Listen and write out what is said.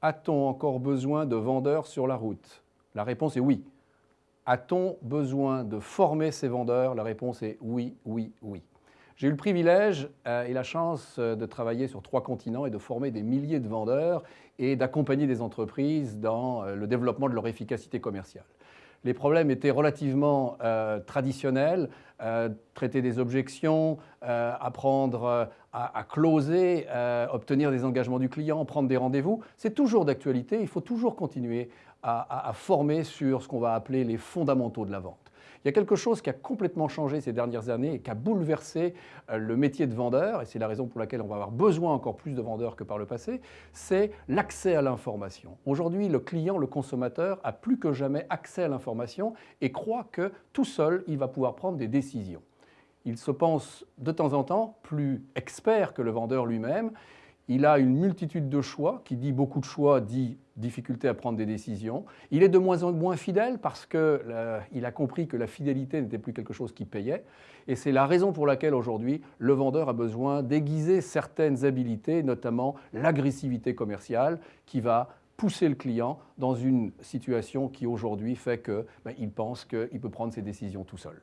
A-t-on encore besoin de vendeurs sur la route? La réponse est oui. A-t-on besoin de former ces vendeurs? La réponse est oui, oui, oui. J'ai eu le privilège euh, et la chance euh, de travailler sur trois continents et de former des milliers de vendeurs et d'accompagner des entreprises dans euh, le développement de leur efficacité commerciale. Les problèmes étaient relativement traditionnels, traiter des objections, apprendre à, closer, obtenir des engagements du client, prendre des rendez-vous. C'est toujours d'actualité, il faut toujours continuer à former sur ce qu'on va appeler les fondamentaux de la vente. Il y a quelque chose qui a complètement changé ces dernières années et qui a bouleversé euh, le métier de vendeur, et c'est la raison pour laquelle on va avoir besoin encore plus de vendeurs que par le passé, c'est l'accès à l'information. Aujourd'hui, le client, le consommateur, a plus que jamais accès à l'information et croit que tout seul, il va pouvoir prendre des décisions. Il se pense de temps en temps plus expert que le vendeur lui-même il a une multitude de choix, qui dit beaucoup de choix, dit difficulté à prendre des décisions. Il est de moins en moins fidèle parce qu'il euh, a compris que la fidélité n'était plus quelque chose qui payait. Et c'est la raison pour laquelle aujourd'hui, le vendeur a besoin d'aiguiser certaines habilités, notamment l'agressivité commerciale, qui va pousser le client dans une situation qui aujourd'hui fait qu'il ben, pense qu'il peut prendre ses décisions tout seul.